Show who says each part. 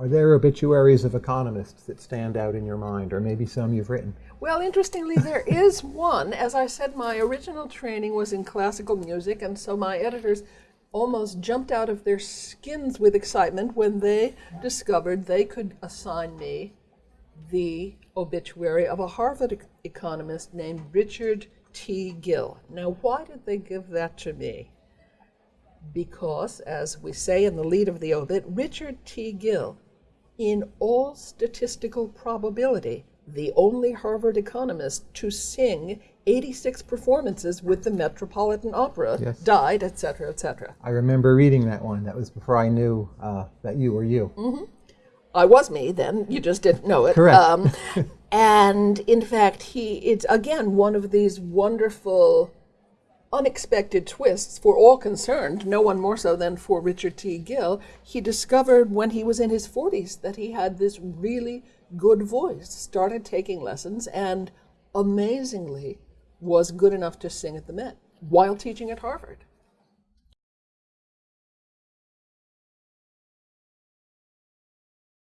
Speaker 1: Are there obituaries of economists that stand out in your mind, or maybe some you've written?
Speaker 2: Well, interestingly, there is one. As I said, my original training was in classical music, and so my editors almost jumped out of their skins with excitement when they discovered they could assign me the obituary of a Harvard ec- economist named Richard T. Gill. Now, why did they give that to me? Because, as we say in the lead of the obit, Richard T. Gill, in all statistical probability, the only Harvard economist to sing 86 performances with the Metropolitan Opera,
Speaker 1: Yes.
Speaker 2: died, etc., etc.
Speaker 1: I remember reading that one. That was before I knew uh, that you were you.
Speaker 2: I was me then. You just didn't know it.
Speaker 1: Correct.
Speaker 2: Um, and in fact, he it's again one of these wonderful, unexpected twists for all concerned. No one more so than for Richard T. Gill. He discovered when he was in his forties that he had this really good voice. Started taking lessons, and amazingly, was good enough to sing at the Met while teaching at Harvard.